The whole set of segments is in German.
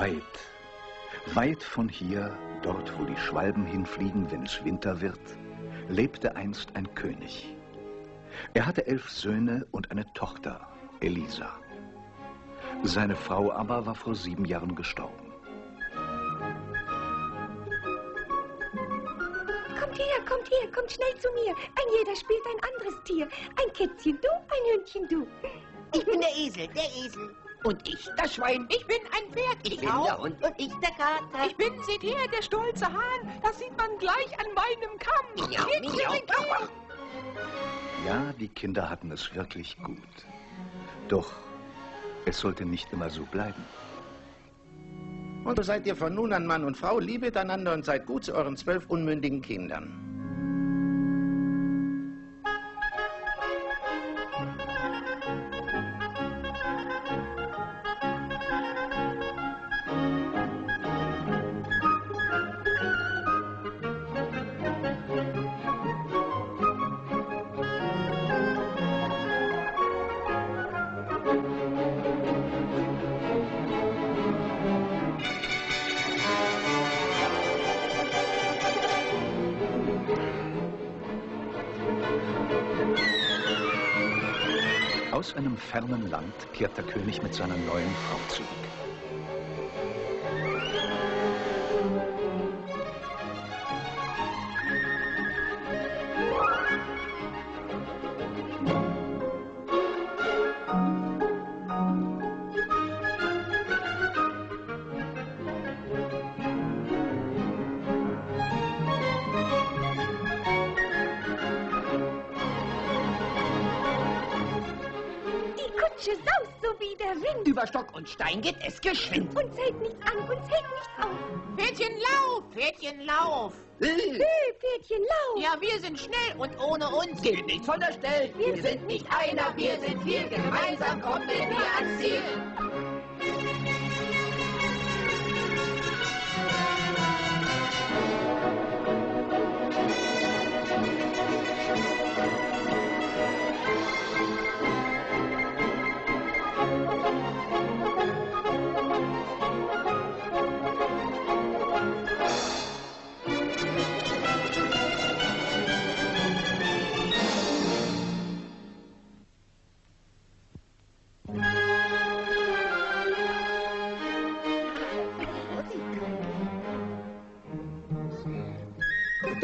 Weit, weit von hier, dort wo die Schwalben hinfliegen, wenn es Winter wird, lebte einst ein König. Er hatte elf Söhne und eine Tochter, Elisa. Seine Frau aber war vor sieben Jahren gestorben. Kommt her, kommt her, kommt schnell zu mir. Ein jeder spielt ein anderes Tier. Ein Kätzchen du, ein Hündchen du. Ich bin der Esel, der Esel. Und ich, das Schwein. Ich bin ein Pferd. Ich, Ich, bin auch. der Hund und ich der Kater. Ich bin, seht her, der stolze Hahn. Das sieht man gleich an meinem Kamm. Miau, miau. Ja, die Kinder hatten es wirklich gut. Doch es sollte nicht immer so bleiben. Und so seid ihr von nun an Mann und Frau, liebet einander und seid gut zu euren zwölf unmündigen Kindern. Kehrt der König mit seiner neuen Frau zurück. Und Stein geht es geschwind. Uns hält nichts an, uns hält nichts auf. Pferdchen, lauf, Pferdchen, lauf. Pferdchen, lauf. Ja, wir sind schnell und ohne uns Geht nichts von der Stelle. Wir sind nicht einer, wir sind viel. Gemeinsam kommen wir ans Ziel.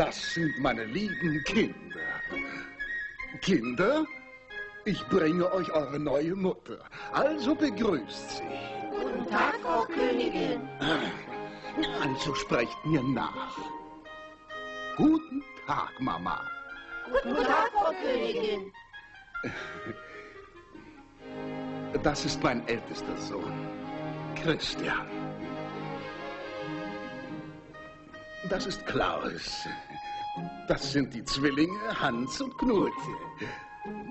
Das sind meine lieben Kinder. Kinder, ich bringe euch eure neue Mutter. Also begrüßt sie. Guten Tag, Frau Königin. Also sprecht mir nach. Guten Tag, Mama. Guten Tag, Frau Königin. Das ist mein ältester Sohn, Christian. Das ist Klaus. Das sind die Zwillinge Hans und Knut.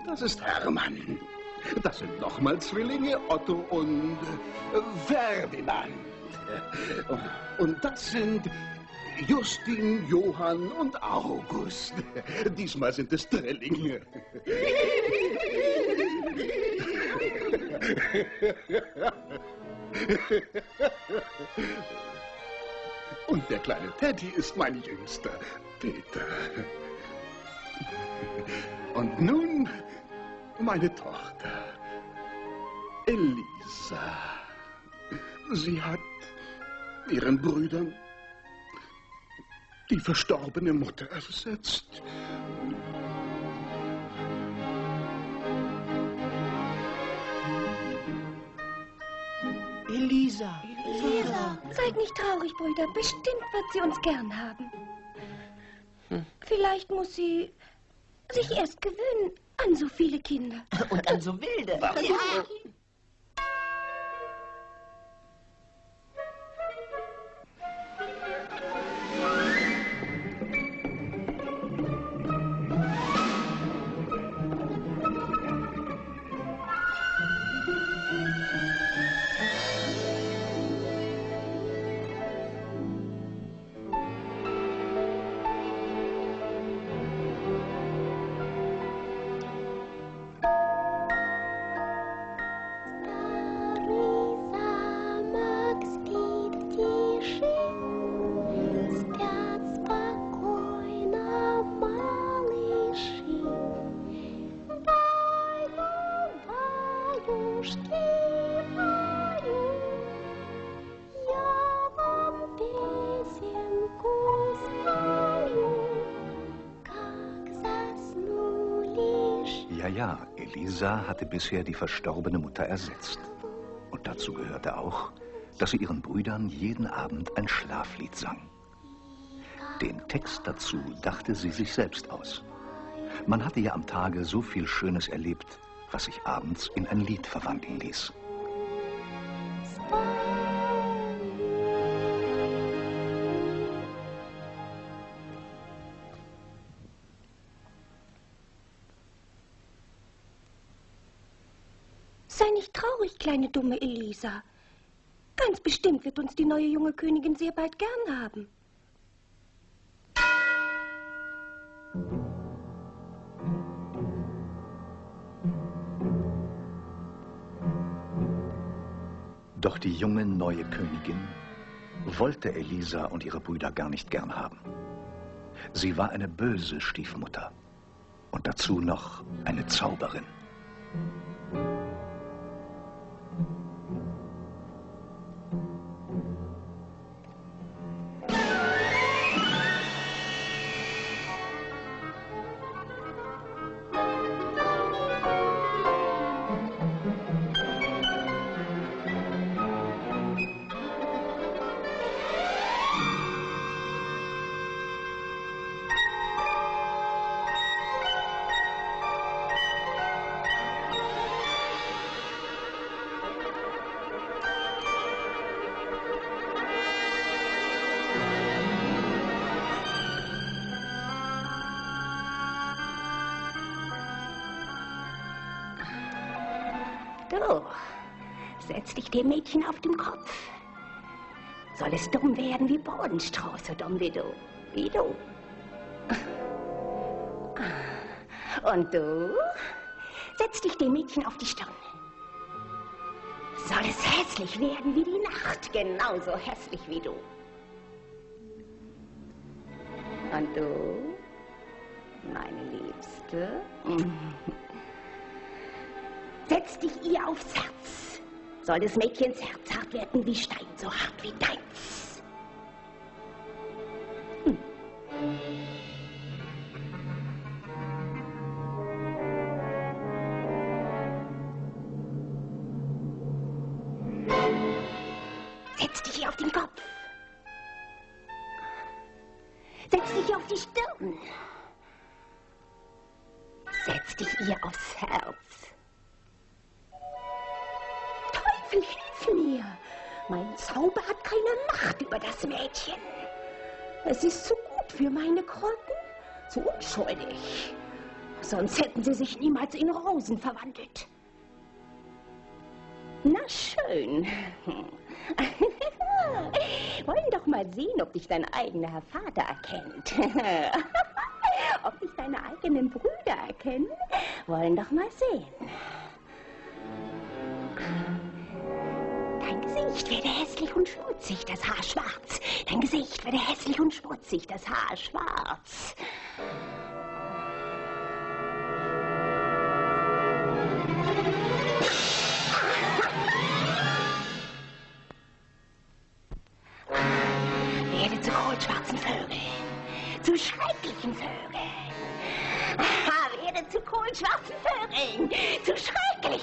Das ist Hermann. Das sind nochmal Zwillinge Otto und Ferdinand. Und das sind Justin, Johann und August. Diesmal sind es Drillinge. Und der kleine Teddy ist mein Jüngster, Peter. Und nun meine Tochter, Elisa. Sie hat ihren Brüdern die verstorbene Mutter ersetzt. Elisa. Elisa, seid nicht traurig, Brüder. Bestimmt wird sie uns gern haben. Vielleicht muss sie sich erst gewöhnen an so viele Kinder. Und an so wilde. Was? Ja. Ja, Elisa hatte bisher die verstorbene Mutter ersetzt. Und dazu gehörte auch, dass sie ihren Brüdern jeden Abend ein Schlaflied sang. Den Text dazu dachte sie sich selbst aus. Man hatte ja am Tage so viel Schönes erlebt, was sich abends in ein Lied verwandeln ließ. Dumme Elisa. Ganz bestimmt wird uns die neue junge Königin sehr bald gern haben. Doch die junge neue Königin wollte Elisa und ihre Brüder gar nicht gern haben. Sie war eine böse Stiefmutter und dazu noch eine Zauberin. Dumm werden wie du. Und du? Setz dich dem Mädchen auf die Stirn. Soll es hässlich werden wie die Nacht, genauso hässlich wie du. Und du, meine Liebste? Setz dich ihr aufs Herz. Soll des Mädchens Herz hart werden wie Stein, so hart wie deins. Setz dich ihr auf den Kopf. Setz dich auf die Stirn. Setz dich ihr aufs Herz. Teufel, hilf mir! Mein Zauber hat keine Macht über das Mädchen. Es ist zu gut für meine Krotten, zu unschuldig. Sonst hätten sie sich niemals in Rosen verwandelt. Na schön. Wollen doch mal sehen, ob dich dein eigener Vater erkennt. ob dich deine eigenen Brüder erkennen. Wollen doch mal sehen. Dein Gesicht werde hässlich und schmutzig, das Haar schwarz. Dein Gesicht werde hässlich und schmutzig, das Haar schwarz.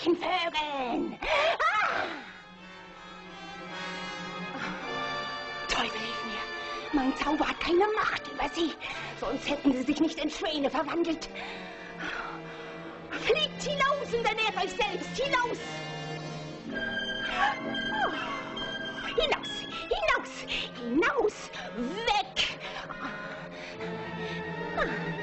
Schrecklichen Vögeln. Ah! Teufel, hilf mir. Mein Zauber hat keine Macht über sie. Sonst hätten sie sich nicht in Schwäne verwandelt. Fliegt hinaus und ernährt euch selbst. Hinaus! Hinaus! Hinaus! Hinaus! Weg! Los,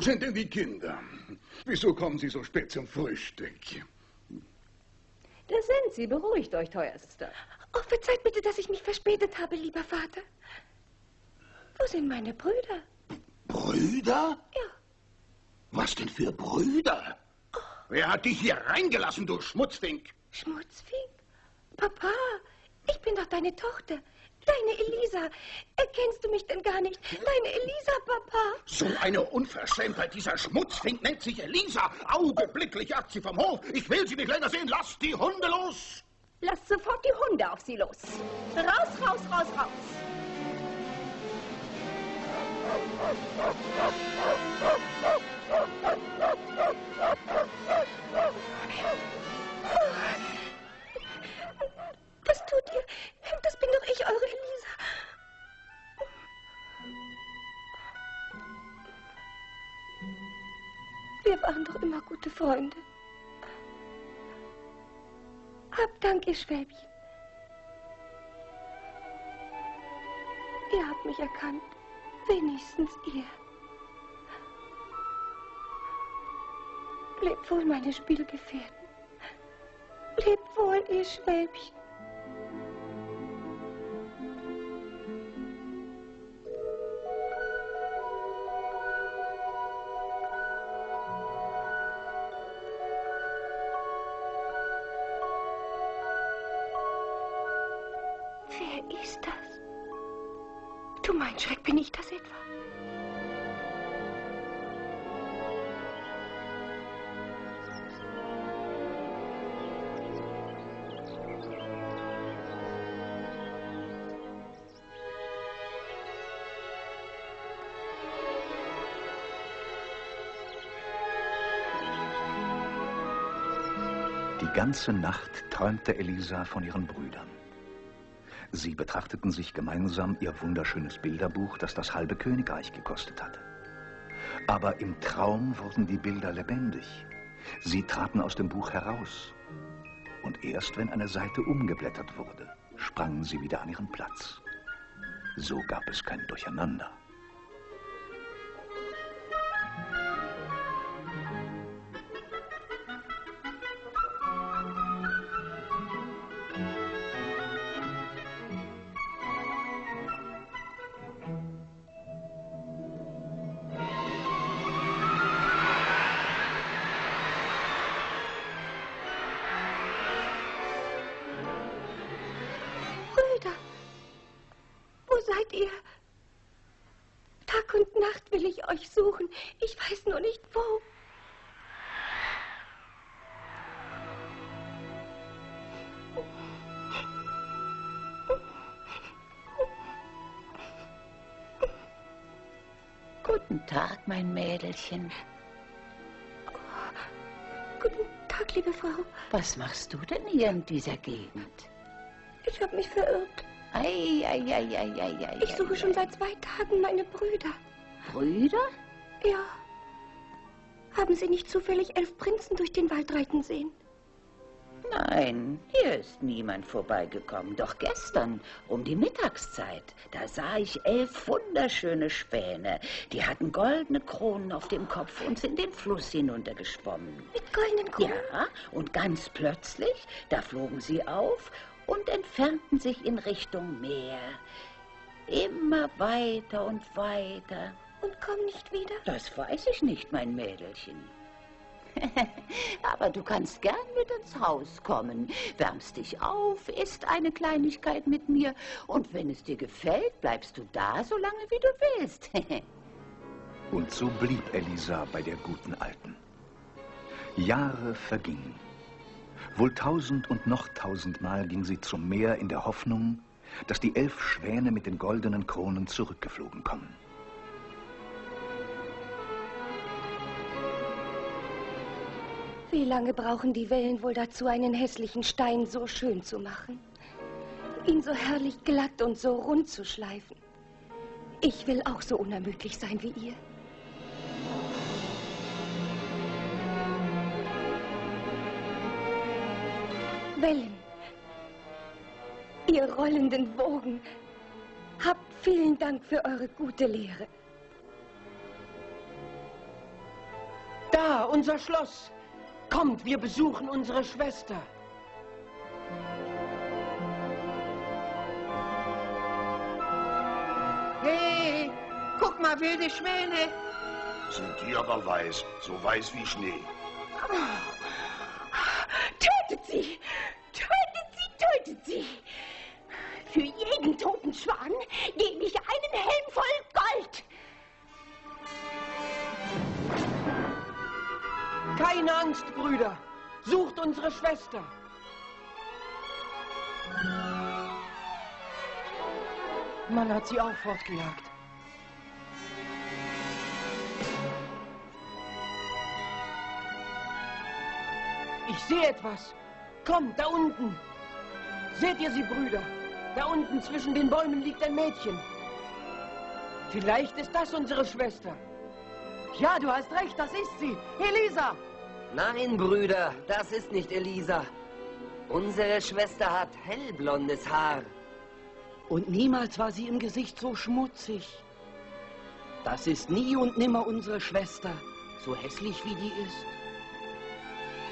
Wo sind denn die Kinder? Wieso kommen sie so spät zum Frühstück? Da sind sie. Beruhigt euch, teuerster. Oh, verzeiht bitte, dass ich mich verspätet habe, lieber Vater. Wo sind meine Brüder? Brüder? Ja. Was denn für Brüder? Wer hat dich hier reingelassen, du Schmutzfink? Schmutzfink? Papa, ich bin doch deine Tochter. Deine Elisa. Erkennst du mich denn gar nicht? Deine Elisa, Papa. So eine Unverschämtheit. Dieser Schmutzfink nennt sich Elisa. Augenblicklich ab sie vom Hof. Ich will sie nicht länger sehen. Lass die Hunde los. Lasst sofort die Hunde auf sie los. Raus, raus, raus, raus. Was tut ihr? Bin doch ich, eure Elisa. Wir waren doch immer gute Freunde. Hab Dank, ihr Schwäbchen. Ihr habt mich erkannt. Wenigstens ihr. Lebt wohl, meine Spielgefährten. Lebt wohl, ihr Schwäbchen. Schreck, bin ich das etwa? Die ganze Nacht träumte Elisa von ihren Brüdern. Sie betrachteten sich gemeinsam ihr wunderschönes Bilderbuch, das das halbe Königreich gekostet hatte. Aber im Traum wurden die Bilder lebendig. Sie traten aus dem Buch heraus. Und erst wenn eine Seite umgeblättert wurde, sprangen sie wieder an ihren Platz. So gab es kein Durcheinander. Guten Tag, mein Mädelchen. Guten Tag, liebe Frau. Was machst du denn hier in dieser Gegend? Ich habe mich verirrt. Ei, ei, ei, ei, ei, ei. Ich suche ei, schon ei. seit zwei Tagen meine Brüder. Brüder? Ja. Haben Sie nicht zufällig elf Prinzen durch den Wald reiten sehen? Nein, hier ist niemand vorbeigekommen. Doch gestern, um die Mittagszeit, da sah ich elf wunderschöne Späne. Die hatten goldene Kronen auf dem Kopf und sind den Fluss hinuntergeschwommen. Mit goldenen Kronen? Ja, und ganz plötzlich, da flogen sie auf und entfernten sich in Richtung Meer. Immer weiter und weiter. Und kommen nicht wieder? Das weiß ich nicht, mein Mädelchen. Aber du kannst gern mit ins Haus kommen, wärmst dich auf, isst eine Kleinigkeit mit mir und wenn es dir gefällt, bleibst du da, so lange wie du willst. und so blieb Elisa bei der guten Alten. Jahre vergingen. Wohl tausend und noch tausendmal ging sie zum Meer in der Hoffnung, dass die elf Schwäne mit den goldenen Kronen zurückgeflogen kommen. Wie lange brauchen die Wellen wohl dazu, einen hässlichen Stein so schön zu machen? Ihn so herrlich glatt und so rund zu schleifen. Ich will auch so unermüdlich sein wie ihr. Wellen, ihr rollenden Wogen, habt vielen Dank für eure gute Lehre. Da, unser Schloss. Kommt, wir besuchen unsere Schwester. Hey, guck mal, wilde Schwäne. Sind die aber weiß, so weiß wie Schnee. Tötet sie! Tötet sie, tötet sie! Für jeden toten Schwan gebe ich Keine Angst, Brüder. Sucht unsere Schwester. Man hat sie auch fortgejagt. Ich sehe etwas. Komm, da unten. Seht ihr sie, Brüder? Da unten zwischen den Bäumen liegt ein Mädchen. Vielleicht ist das unsere Schwester. Ja, du hast recht, das ist sie. Elisa! Nein, Brüder, das ist nicht Elisa. Unsere Schwester hat hellblondes Haar. Und niemals war sie im Gesicht so schmutzig. Das ist nie und nimmer unsere Schwester, so hässlich wie die ist.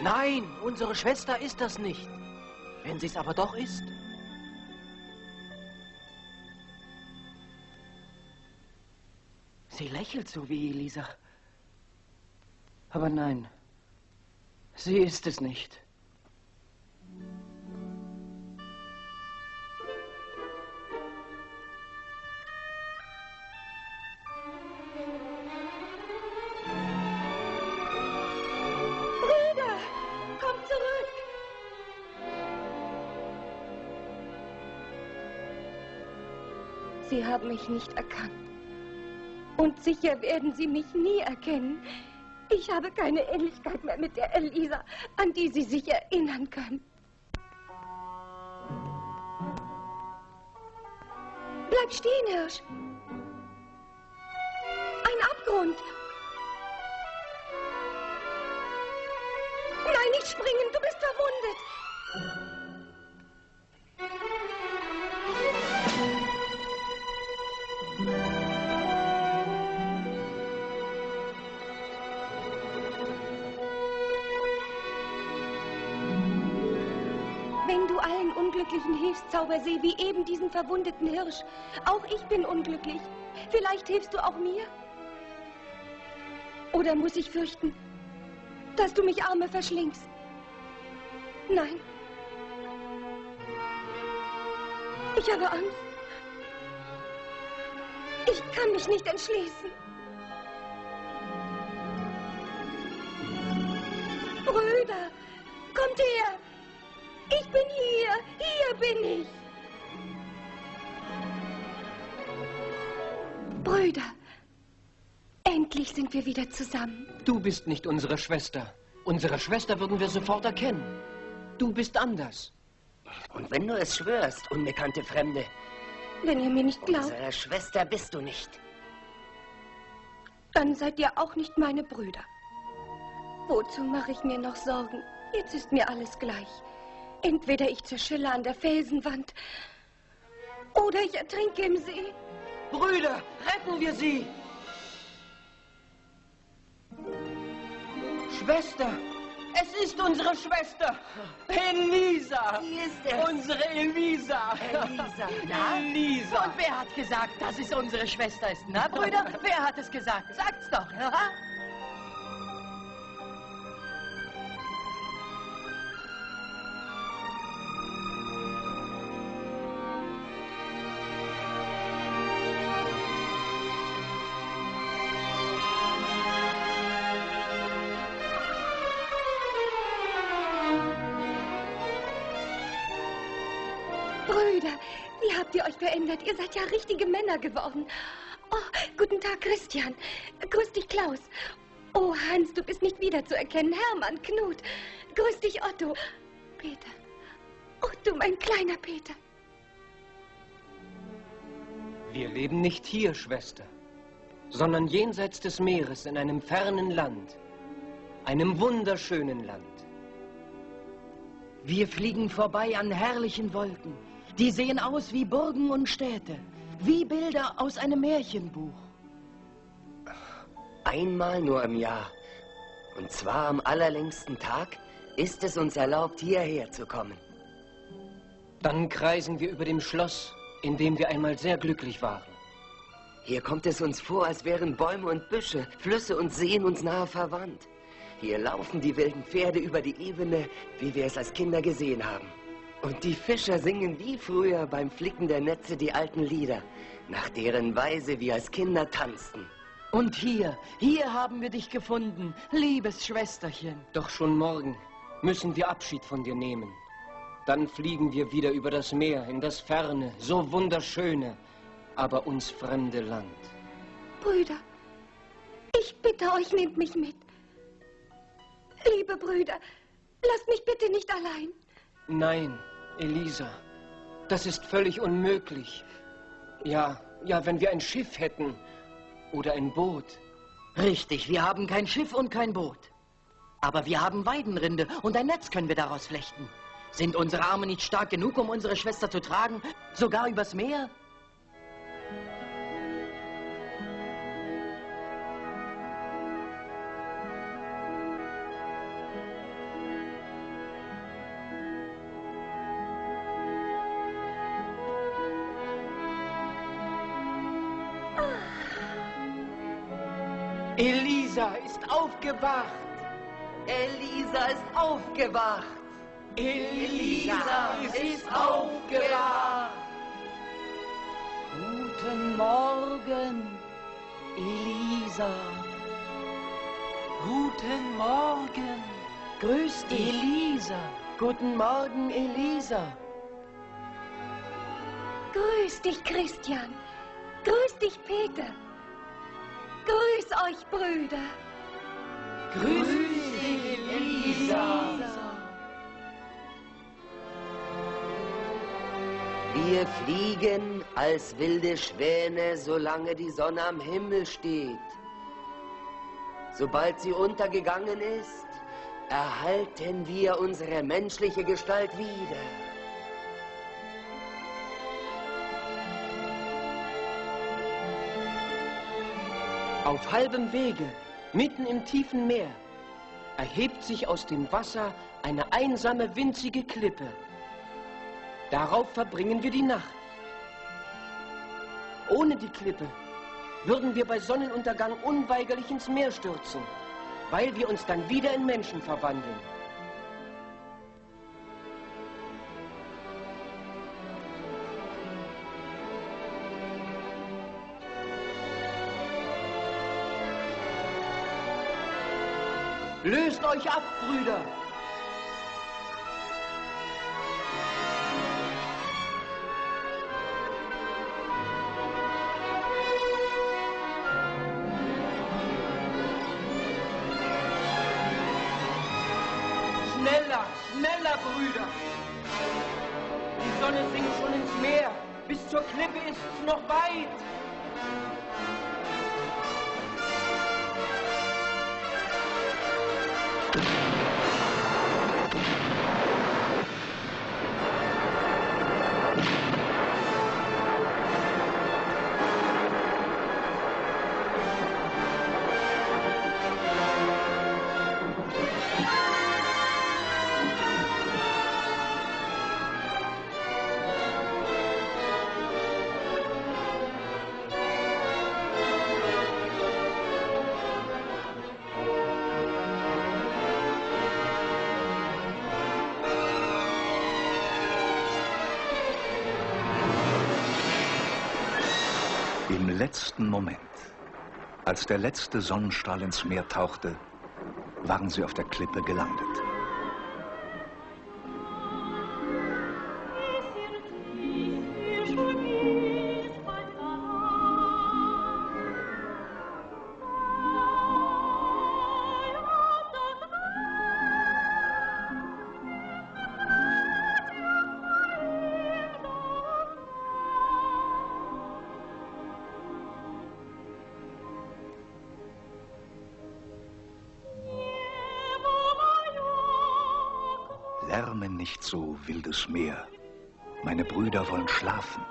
Nein, unsere Schwester ist das nicht. Wenn sie es aber doch ist. Sie lächelt so wie Elisa. Aber nein, sie ist es nicht. Sie haben mich nicht erkannt. Und sicher werden Sie mich nie erkennen. Ich habe keine Ähnlichkeit mehr mit der Elisa, an die Sie sich erinnern können. Bleib stehen, Hirsch. Ein Abgrund. Nein, nicht springen, du bist verwundet. Unglücklichen hilfst, Zaubersee, wie eben diesen verwundeten Hirsch. Auch ich bin unglücklich. Vielleicht hilfst du auch mir? Oder muss ich fürchten, dass du mich Arme verschlingst? Nein. Ich habe Angst. Ich kann mich nicht entschließen. Brüder, kommt her! Ich bin hier! Hier bin ich! Brüder, endlich sind wir wieder zusammen. Du bist nicht unsere Schwester. Unsere Schwester würden wir sofort erkennen. Du bist anders. Und wenn du es schwörst, unbekannte Fremde, Wenn ihr mir nicht glaubt, unsere Schwester bist du nicht. dann seid ihr auch nicht meine Brüder. Wozu mache ich mir noch Sorgen? Jetzt ist mir alles gleich. Entweder ich zerschille an der Felsenwand oder ich ertrinke im See. Brüder, retten wir sie! Schwester! Es ist unsere Schwester! Elisa! Wie ist es? Unsere Elisa! Elisa, na? Elisa! Und wer hat gesagt, dass es unsere Schwester ist? Na, Brüder? wer hat es gesagt? Sagt's doch, ja? Verändert? Ihr seid ja richtige Männer geworden. Oh, guten Tag, Christian. Grüß dich, Klaus. Oh, Hans, du bist nicht wiederzuerkennen. Hermann, Knut. Grüß dich, Otto. Peter. Oh, du, mein kleiner Peter. Wir leben nicht hier, Schwester, sondern jenseits des Meeres in einem fernen Land. Einem wunderschönen Land. Wir fliegen vorbei an herrlichen Wolken. Die sehen aus wie Burgen und Städte. Wie Bilder aus einem Märchenbuch. Einmal nur im Jahr. Und zwar am allerlängsten Tag ist es uns erlaubt, hierher zu kommen. Dann kreisen wir über dem Schloss, in dem wir einmal sehr glücklich waren. Hier kommt es uns vor, als wären Bäume und Büsche, Flüsse und Seen uns nahe verwandt. Hier laufen die wilden Pferde über die Ebene, wie wir es als Kinder gesehen haben. Und die Fischer singen wie früher beim Flicken der Netze die alten Lieder, nach deren Weise wir als Kinder tanzten. Und hier, hier haben wir dich gefunden, liebes Schwesterchen. Doch schon morgen müssen wir Abschied von dir nehmen. Dann fliegen wir wieder über das Meer in das ferne, so wunderschöne, aber uns fremde Land. Brüder, ich bitte euch, nehmt mich mit. Liebe Brüder, lasst mich bitte nicht allein. Nein, Elisa, das ist völlig unmöglich. Ja, ja, wenn wir ein Schiff hätten oder ein Boot. Richtig, wir haben kein Schiff und kein Boot. Aber wir haben Weidenrinde und ein Netz können wir daraus flechten. Sind unsere Arme nicht stark genug, um unsere Schwester zu tragen? Sogar übers Meer? Ist aufgewacht. Elisa ist aufgewacht. Elisa ist aufgewacht. Guten Morgen, Elisa. Guten Morgen. Grüß dich. Elisa. Guten Morgen, Elisa. Grüß dich, Christian. Grüß dich, Peter. Grüß euch, Brüder. Grüß dich, Elisa. Wir fliegen als wilde Schwäne, solange die Sonne am Himmel steht. Sobald sie untergegangen ist, erhalten wir unsere menschliche Gestalt wieder. Auf halbem Wege, mitten im tiefen Meer, erhebt sich aus dem Wasser eine einsame, winzige Klippe. Darauf verbringen wir die Nacht. Ohne die Klippe würden wir bei Sonnenuntergang unweigerlich ins Meer stürzen, weil wir uns dann wieder in Menschen verwandeln. Löst euch ab, Brüder! Letzten Moment, als der letzte Sonnenstrahl ins Meer tauchte, waren sie auf der Klippe gelandet. Wildes Meer. Meine Brüder wollen schlafen.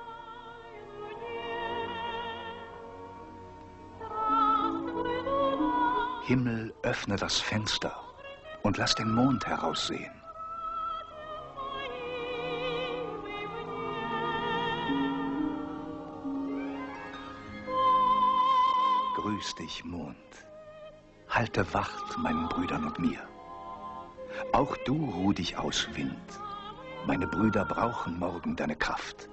Himmel, öffne das Fenster und lass den Mond heraussehen. Grüß dich, Mond. Halte Wacht meinen Brüdern und mir. Auch du ruh dich aus, Wind. Meine Brüder brauchen morgen deine Kraft.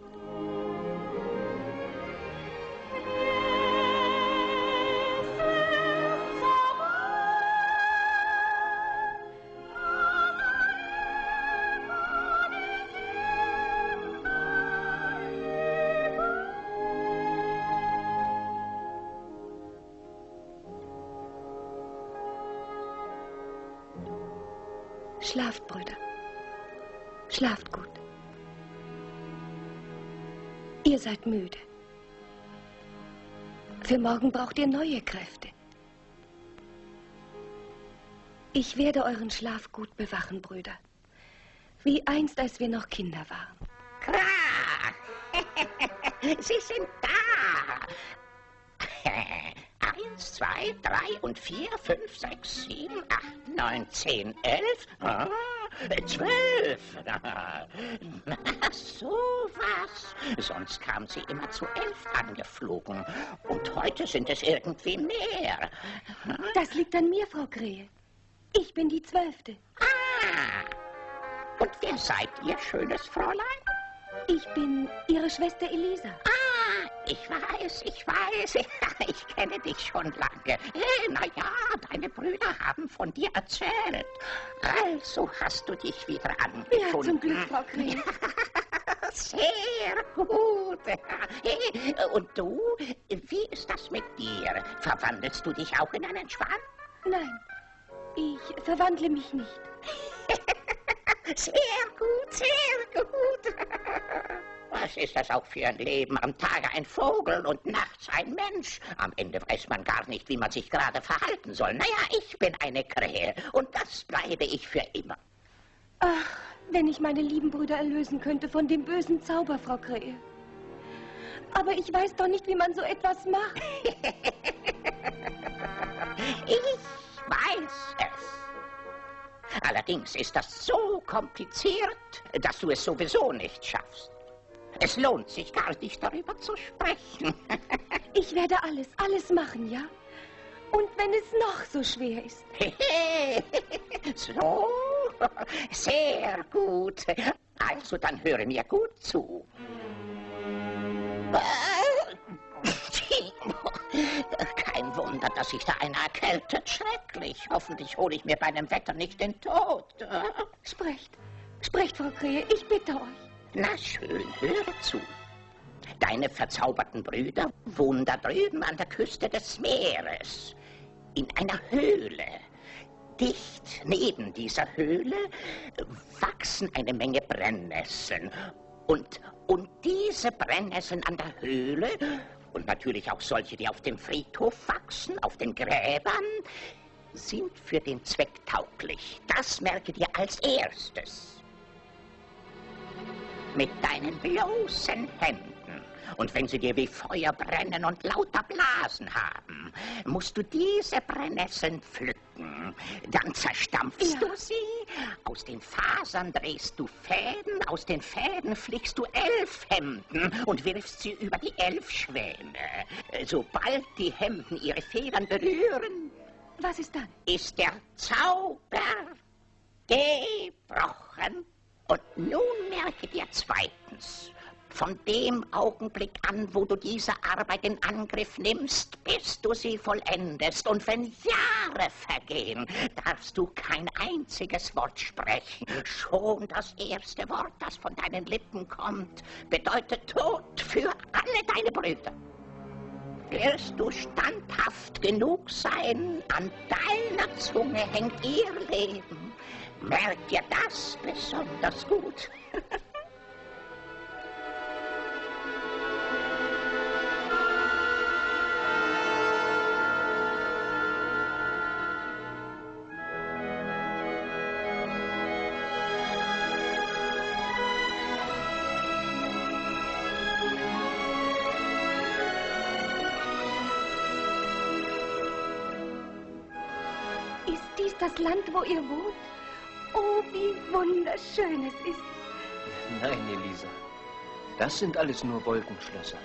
Schlaft, Brüder. Schlaft gut. Ihr seid müde. Für morgen braucht ihr neue Kräfte. Ich werde euren Schlaf gut bewachen, Brüder. Wie einst, als wir noch Kinder waren. Krach! Sie sind da! Eins, zwei, drei und vier, fünf, sechs, sieben, acht, neun, zehn, elf, ah, zwölf. Na, so was. Sonst kam sie immer zu elf angeflogen. Und heute sind es irgendwie mehr. Das liegt an mir, Frau Krähe. Ich bin die Zwölfte. Ah! Und wer seid ihr, schönes Fräulein? Ich bin Ihre Schwester Elisa. Ah, ich weiß, ich weiß. Ich kenne dich schon lange. Na ja, deine Brüder haben von dir erzählt. Also hast du dich wieder angefunden. Ja, zum Glück, Frau Krähe. Sehr gut. Und du, wie ist das mit dir? Verwandelst du dich auch in einen Schwan? Nein, ich verwandle mich nicht. Sehr gut, sehr gut. Was ist das auch für ein Leben? Am Tage ein Vogel und nachts ein Mensch. Am Ende weiß man gar nicht, wie man sich gerade verhalten soll. Naja, ich bin eine Krähe und das bleibe ich für immer. Ach, wenn ich meine lieben Brüder erlösen könnte von dem bösen Zauber, Frau Krähe. Aber ich weiß doch nicht, wie man so etwas macht. ich weiß es. Allerdings ist das so kompliziert, dass du es sowieso nicht schaffst. Es lohnt sich gar nicht, darüber zu sprechen. ich werde alles, alles machen, ja? Und wenn es noch so schwer ist. so, sehr gut. Also dann höre mir gut zu. Kein Wunder, dass sich da einer erkältet. Schrecklich. Hoffentlich hole ich mir bei dem Wetter nicht den Tod. Sprecht, sprecht, Frau Krähe, ich bitte euch. Na schön, höre zu. Deine verzauberten Brüder wohnen da drüben an der Küste des Meeres. In einer Höhle. Dicht neben dieser Höhle wachsen eine Menge Brennnesseln. Und, und diese Brennnesseln an der Höhle und natürlich auch solche, die auf dem Friedhof wachsen, auf den Gräbern, sind für den Zweck tauglich. Das merke dir als erstes. Mit deinen bloßen Händen. Und wenn sie dir wie Feuer brennen und lauter Blasen haben, musst du diese Brennnesseln pflücken. Dann zerstampfst ja. du sie, aus den Fasern drehst du Fäden, aus den Fäden flickst du elf Hemden und wirfst sie über die elf Schwäne. Sobald die Hemden ihre Federn berühren, was ist dann? Ist der Zauber gebrochen. Und nun merke dir zweitens, Von dem Augenblick an, wo du diese Arbeit in Angriff nimmst, bis du sie vollendest. Und wenn Jahre vergehen, darfst du kein einziges Wort sprechen. Schon das erste Wort, das von deinen Lippen kommt, bedeutet Tod für alle deine Brüder. Wirst du standhaft genug sein, an deiner Zunge hängt ihr Leben. Merk dir das besonders gut. das Land, wo ihr wohnt? Oh, wie wunderschön es ist. Nein, Elisa. Das sind alles nur Wolkenschlösser.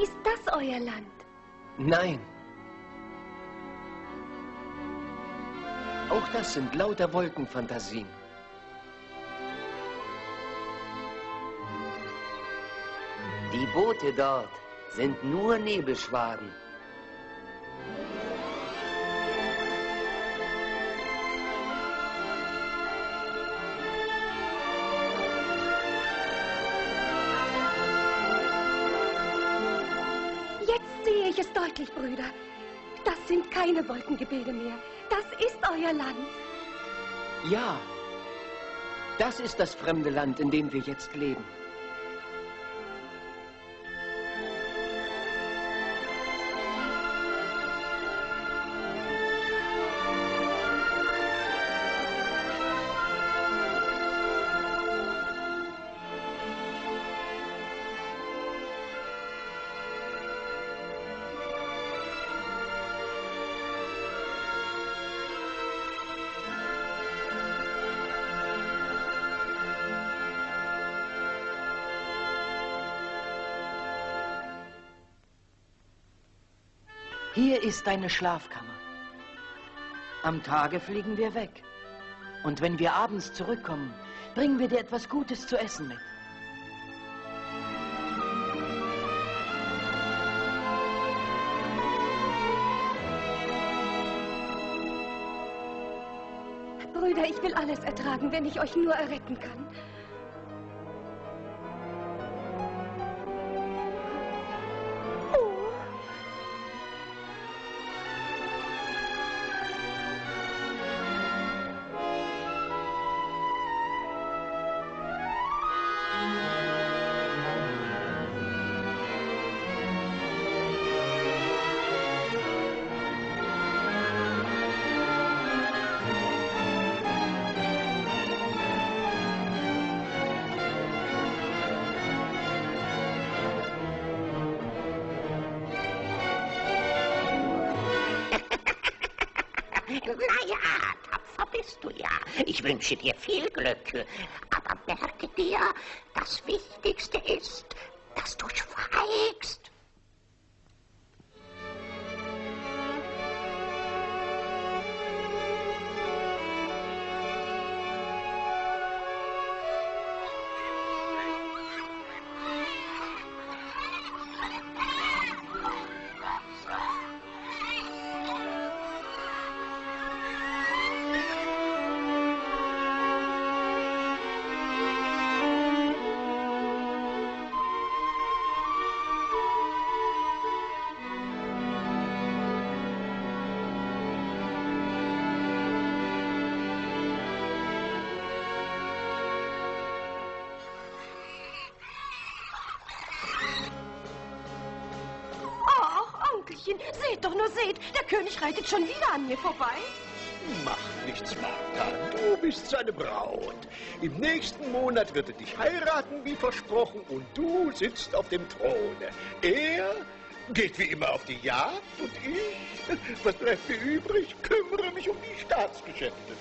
Ist das euer Land? Nein. Auch das sind lauter Wolkenfantasien. Die Boote dort sind nur Nebelschwaden. Jetzt sehe ich es deutlich, Brüder. Das sind keine Wolkengebilde mehr. Das ist euer Land. Ja, das ist das fremde Land, in dem wir jetzt leben. Hier ist deine Schlafkammer. Am Tage fliegen wir weg. Und wenn wir abends zurückkommen, bringen wir dir etwas Gutes zu essen mit. Brüder, ich will alles ertragen, wenn ich euch nur erretten kann. Wünsche dir viel Glück. Aber merke dir, reitet schon wieder an mir vorbei. Mach nichts, Martha. Du bist seine Braut. Im nächsten Monat wird er dich heiraten, wie versprochen, und du sitzt auf dem Throne. Er geht wie immer auf die Jagd und ich, was bleibt mir übrig, kümmere mich um die Staatsgeschäfte.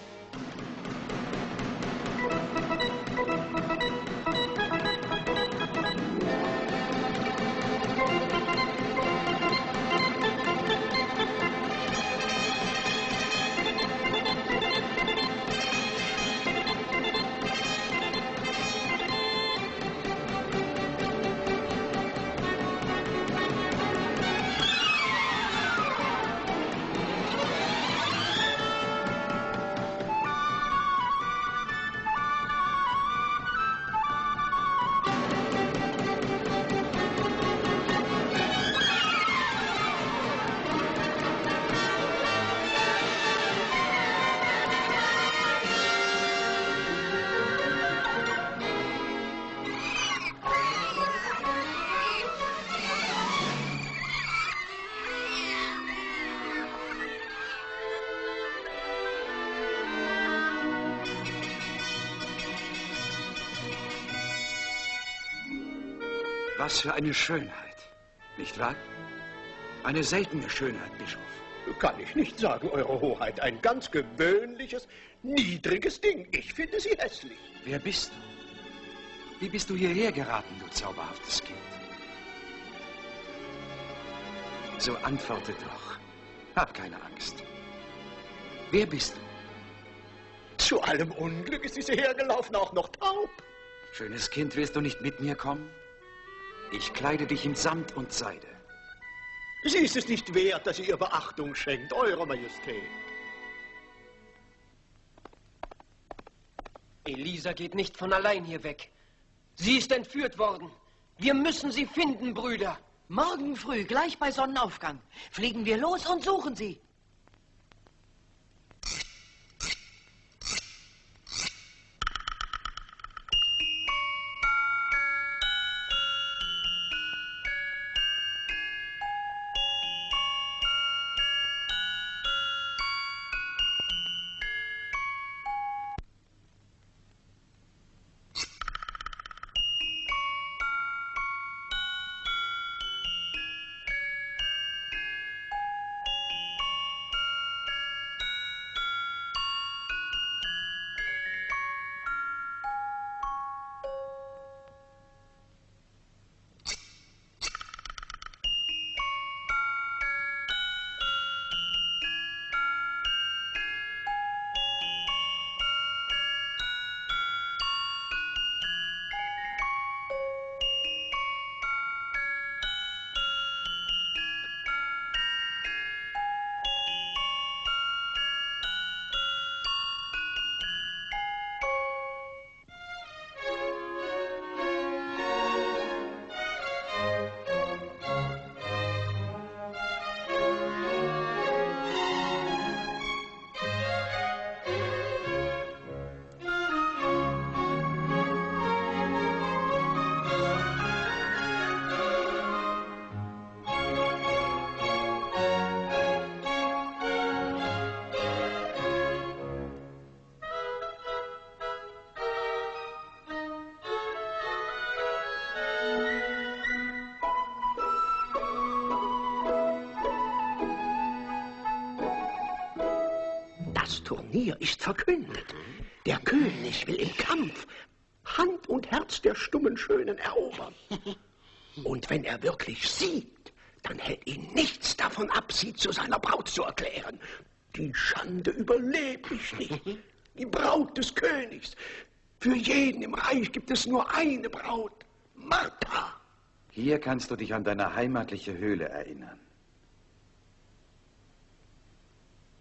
Was für eine Schönheit, nicht wahr? Eine seltene Schönheit, Bischof. Kann ich nicht sagen, Eure Hoheit. Ein ganz gewöhnliches, niedriges Ding. Ich finde sie hässlich. Wer bist du? Wie bist du hierher geraten, du zauberhaftes Kind? So antworte doch. Hab keine Angst. Wer bist du? Zu allem Unglück ist diese hergelaufen auch noch taub. Schönes Kind, willst du nicht mit mir kommen? Ich kleide dich in Samt und Seide. Sie ist es nicht wert, dass sie ihr Beachtung schenkt, Eure Majestät. Elisa geht nicht von allein hier weg. Sie ist entführt worden. Wir müssen sie finden, Brüder. Morgen früh, gleich bei Sonnenaufgang, fliegen wir los und suchen sie. Turnier ist verkündet. Der König will im Kampf Hand und Herz der stummen Schönen erobern. Und wenn er wirklich siegt, dann hält ihn nichts davon ab, sie zu seiner Braut zu erklären. Die Schande überlebe ich nicht. Die Braut des Königs. Für jeden im Reich gibt es nur eine Braut. Martha. Hier kannst du dich an deine heimatliche Höhle erinnern.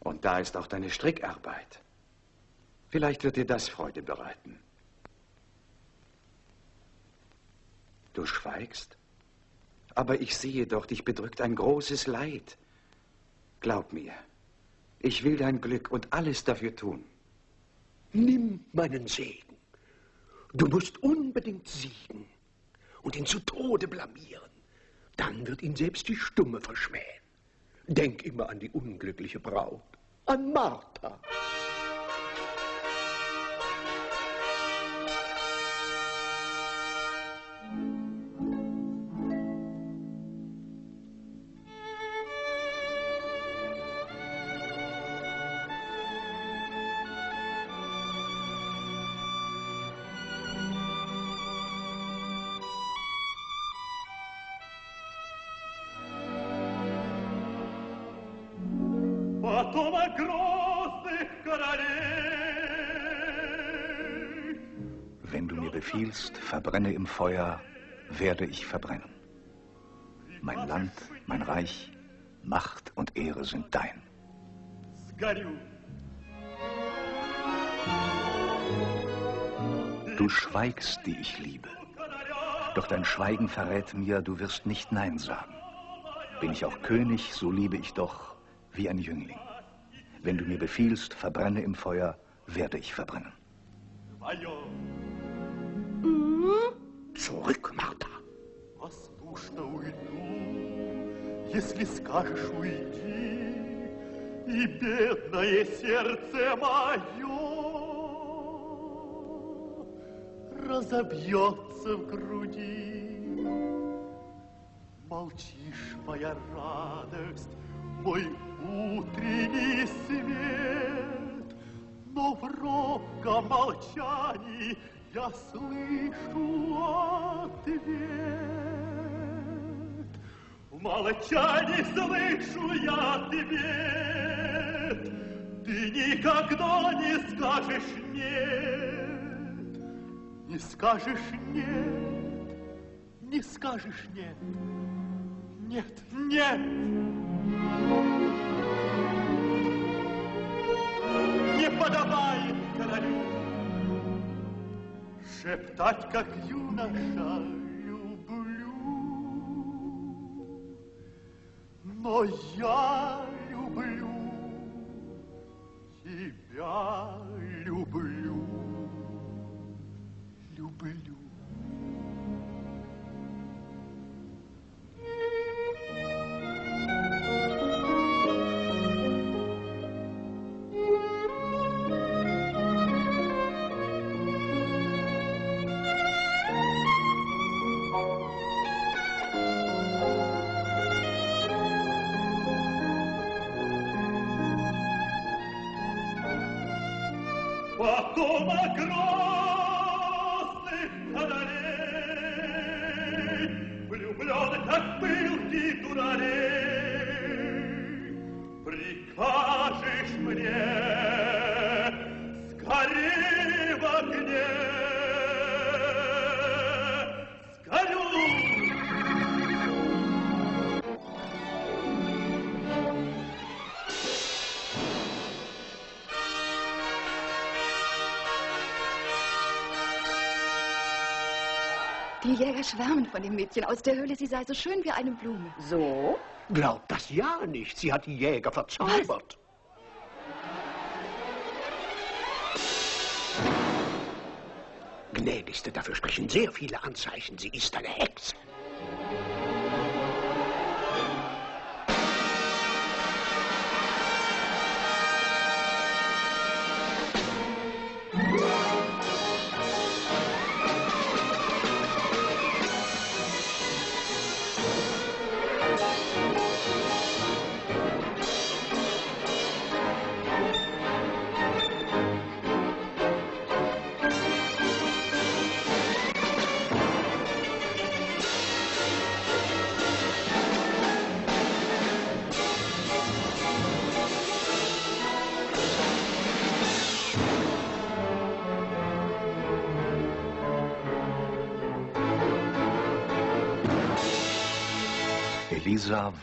Und da ist auch deine Strickarbeit. Vielleicht wird dir das Freude bereiten. Du schweigst? Aber ich sehe doch, dich bedrückt ein großes Leid. Glaub mir, ich will dein Glück und alles dafür tun. Nimm meinen Segen. Du musst unbedingt siegen und ihn zu Tode blamieren. Dann wird ihn selbst die Stumme verschmähen. Denk immer an die unglückliche Braut, an Martha. Feuer, werde ich verbrennen. Mein Land, mein Reich, Macht und Ehre sind dein. Du schweigst, die ich liebe. Doch dein Schweigen verrät mir, du wirst nicht Nein sagen. Bin ich auch König, so liebe ich doch wie ein Jüngling. Wenn du mir befiehlst, verbrenne im Feuer, werde ich verbrennen. Zurück, Martha. Послушно уйду, если скажешь уйди, и бедное сердце мое разобьется в груди. Молчишь, моя радость, мой утренний свет, Но в робком молчании я слышу ответ. В молчании слышу я ответ, Ты никогда не скажешь нет, Не скажешь нет, не скажешь нет. Нет, нет! Не подобает королю Шептать, как юноша, люблю. Но я люблю, тебя Die Jäger schwärmen von dem Mädchen aus der Höhle. Sie sei so schön wie eine Blume. So? Glaubt das ja nicht. Sie hat die Jäger verzaubert. Gnädigste, dafür sprechen sehr viele Anzeichen. Sie ist eine Hexe.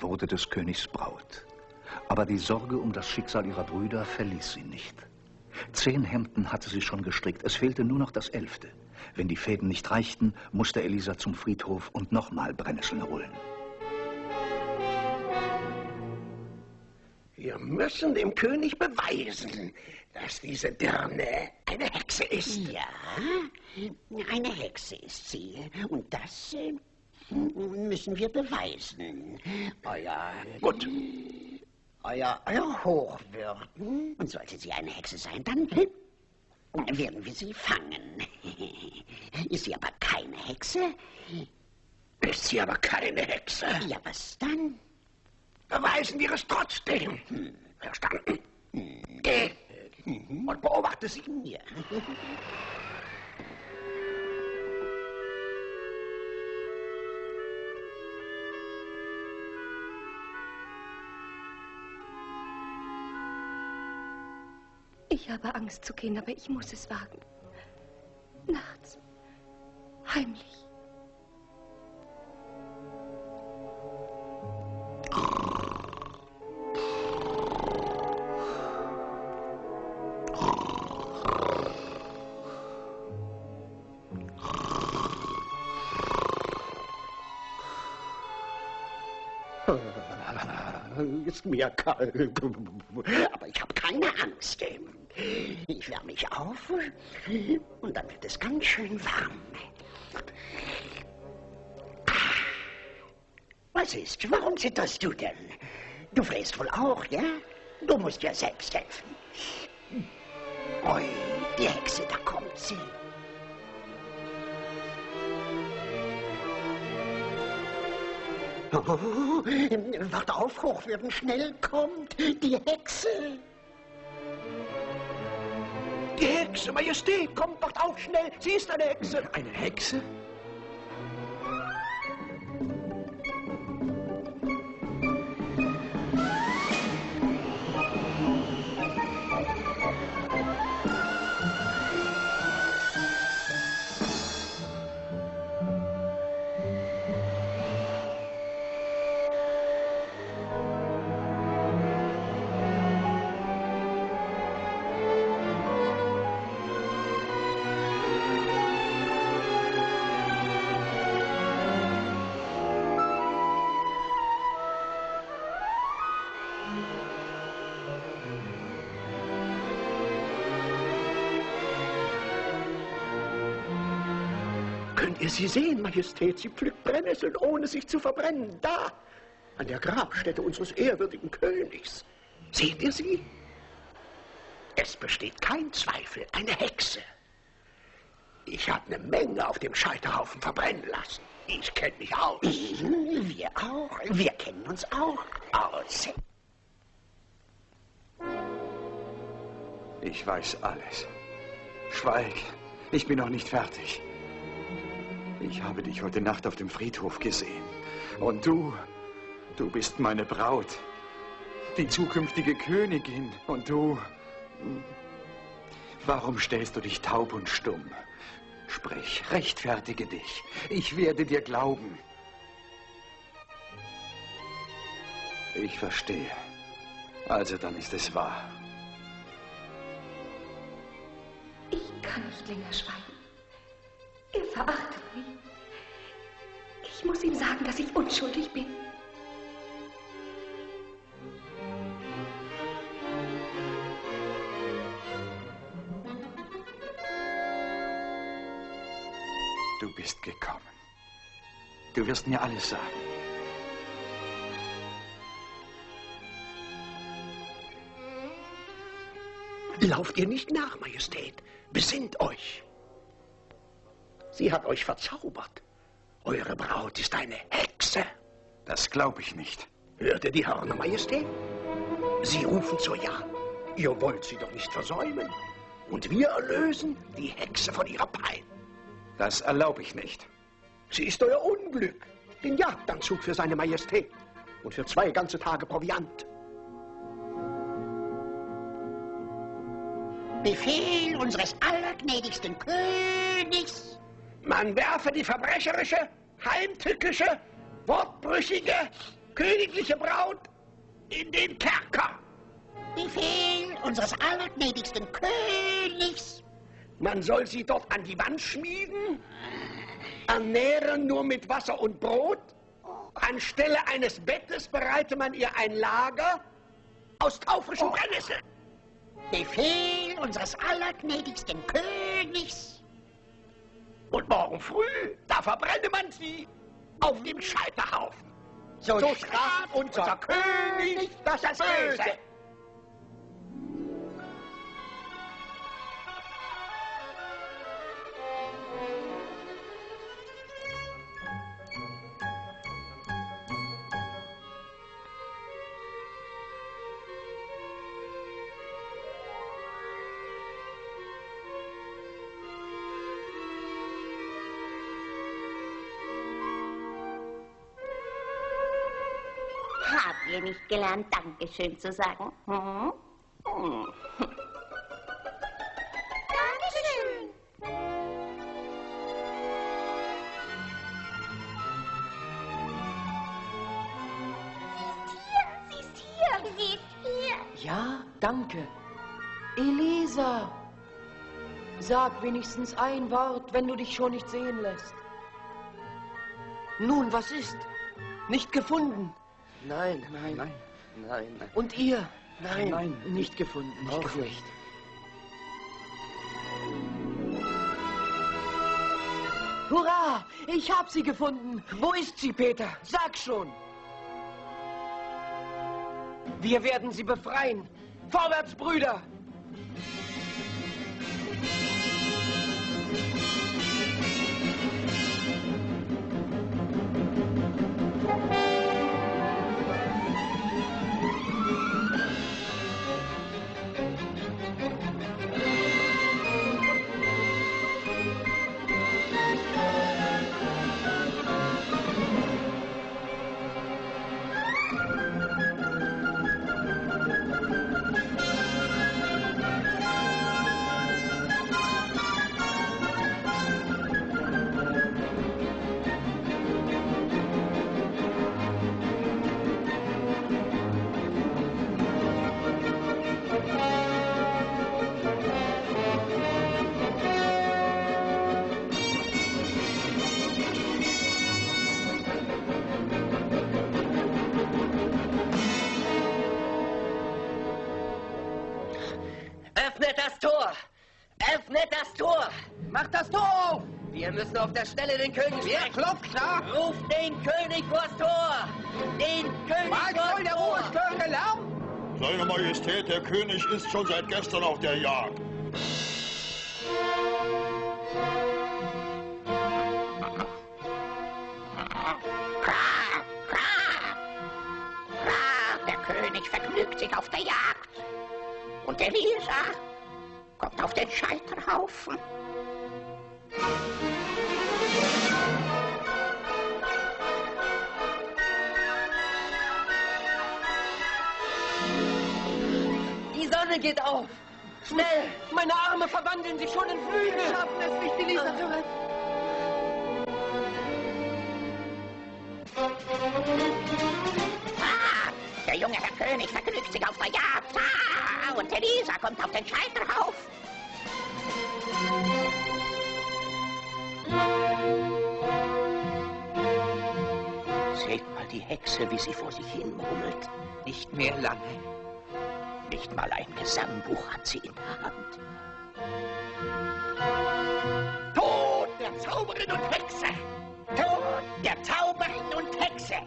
Wurde des Königs Braut. Aber die Sorge um das Schicksal ihrer Brüder verließ sie nicht. Zehn Hemden hatte sie schon gestrickt, es fehlte nur noch das elfte. Wenn die Fäden nicht reichten, musste Elisa zum Friedhof und nochmal Brennnesseln holen. Wir müssen dem König beweisen, dass diese Dirne eine Hexe ist. Ja, eine Hexe ist sie. Und das äh, müssen wir beweisen. Euer... Gut. Euer, euer Hochwürden. Und sollte sie eine Hexe sein, dann werden wir sie fangen. Ist sie aber keine Hexe? Ist sie aber keine Hexe? Ja, was dann? Beweisen wir es trotzdem. Hm. Verstanden? Geh und beobachte sie. Ja. Ich habe Angst zu gehen, aber ich muss es wagen. Nachts. Heimlich. Ist mir kalt. Aber ich habe keine Angst. Ich wärme mich auf und dann wird es ganz schön warm. Was ist? Warum zitterst du denn? Du fräst wohl auch, ja? Du musst ja selbst helfen. Ui, die Hexe, da kommt sie. Oh, wart auf, Hochwürden, schnell kommt die Hexe. Die Hexe, Majestät, kommt, wacht auf, schnell, sie ist eine Hexe. Eine Hexe? Könnt ihr sie sehen, Majestät? Sie pflückt Brennnesseln, ohne sich zu verbrennen. Da, an der Grabstätte unseres ehrwürdigen Königs. Seht ihr sie? Es besteht kein Zweifel, eine Hexe. Ich habe eine Menge auf dem Scheiterhaufen verbrennen lassen. Ich kenne mich aus. Wir auch. Wir kennen uns auch aus. Ich weiß alles. Schweig, ich bin noch nicht fertig. Ich habe dich heute Nacht auf dem Friedhof gesehen. Und du, du bist meine Braut. Die zukünftige Königin. Und du... Warum stellst du dich taub und stumm? Sprich, rechtfertige dich. Ich werde dir glauben. Ich verstehe. Also dann ist es wahr. Ich kann nicht länger schweigen. Er verachtet mich. Ich muss ihm sagen, dass ich unschuldig bin. Du bist gekommen. Du wirst mir alles sagen. Lauft ihr nicht nach, Majestät. Besinnt euch. Sie hat euch verzaubert. Eure Braut ist eine Hexe. Das glaube ich nicht. Hört ihr die Hörner, Majestät? Sie rufen zur Jagd. Ihr wollt sie doch nicht versäumen. Und wir erlösen die Hexe von ihrer Pein. Das erlaube ich nicht. Sie ist euer Unglück. Den Jagdanzug für seine Majestät. Und für zwei ganze Tage Proviant. Befehl unseres allergnädigsten Königs. Man werfe die verbrecherische, heimtückische, wortbrüchige, königliche Braut in den Kerker. Befehl unseres allergnädigsten Königs. Man soll sie dort an die Wand schmieden, ernähren nur mit Wasser und Brot. Anstelle eines Bettes bereite man ihr ein Lager aus taufrischen Brennnesseln. Befehl unseres allergnädigsten Königs. Und morgen früh, da verbrenne man sie auf dem Scheiterhaufen. So, so straft unser König das Böse. Gelernt, Dankeschön zu sagen? Hm? Hm. Dankeschön. Sie ist hier, sie ist hier. Ja, danke. Elisa! Sag wenigstens ein Wort, wenn du dich schon nicht sehen lässt. Nun, was ist? Nicht gefunden. Nein, nein, nein, nein. Und ihr? Nein. Nein, nicht gefunden, nicht Auch gefunden. nicht. Hurra! Ich hab sie gefunden. Wo ist sie, Peter? Sag schon. Wir werden sie befreien. Vorwärts, Brüder! Stelle den König Wer sprechen. klopft da? Ruft den König vors Tor! Den König Was vors soll der Tor! urstörende Lärm? Seine Majestät, der König ist schon seit gestern auf der Jagd. Der König vergnügt sich auf der Jagd. Und Elisa kommt auf den Scheiterhaufen. Sonne geht auf! Schnell! Meine Arme verwandeln sich schon in Flügel. Wir schaffen es nicht, Elisa zu retten. Ah, der junge Herr König vergnügt sich auf der Jagd. Ah, und Elisa kommt auf den Scheiterhaufen. Seht mal die Hexe, wie sie vor sich hin murmelt. Nicht mehr lange. Nicht mal ein Gesangbuch hat sie in der Hand. Tod der Zauberin und Hexe! Tod der Zauberin und Hexe!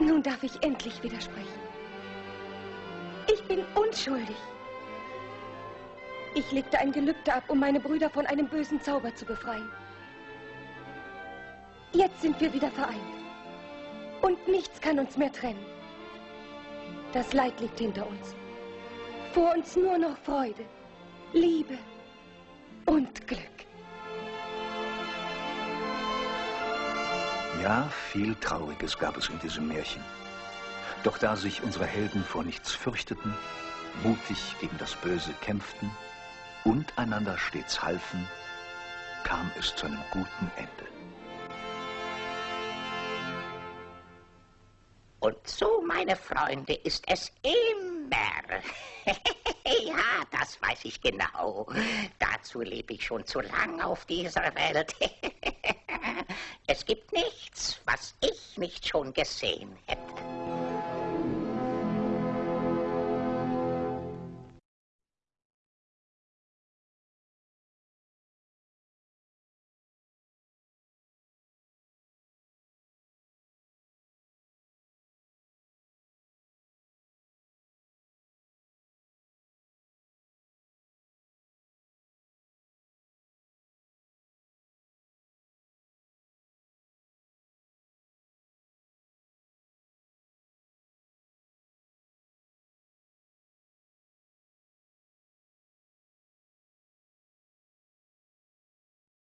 Nun darf ich endlich widersprechen. Ich bin unschuldig. Ich legte ein Gelübde ab, um meine Brüder von einem bösen Zauber zu befreien. Jetzt sind wir wieder vereint. Und nichts kann uns mehr trennen. Das Leid liegt hinter uns. Vor uns nur noch Freude, Liebe und Glück. Ja, viel Trauriges gab es in diesem Märchen. Doch da sich unsere Helden vor nichts fürchteten, mutig gegen das Böse kämpften und einander stets halfen, kam es zu einem guten Ende. Und so, meine Freunde, ist es immer. ja, das weiß ich genau. Dazu lebe ich schon zu lang auf dieser Welt. es gibt nichts, was ich nicht schon gesehen hätte.